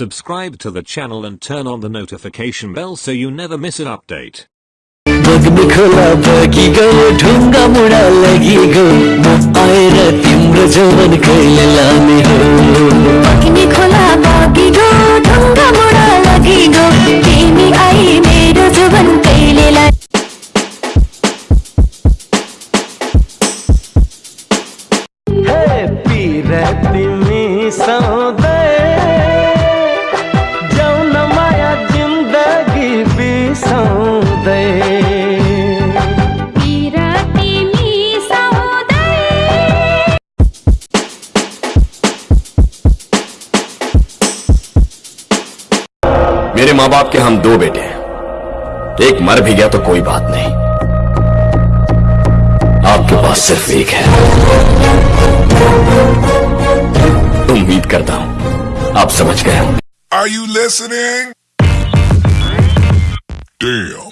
Subscribe to the channel and turn on the notification bell so you never miss an update. बग्ने खोला बगी गो ढुङ्गा मुढा लगी गो म आएर तिम्रो जवन कहिले लाने हो बग्ने खोला बगिगो ढुङ्गा मुढा लगिगो तिमी आई मेरो जीवन कहिले ला- हे पिरा तिमी सधैँ मेरे माँ बाप के हम दो बेटे हैं एक मर भी गया तो कोई बात नहीं आपके पास सिर्फ़ एक है उम्मीद करता हूँ आप समझ गए होंगे Are you listening? Damn.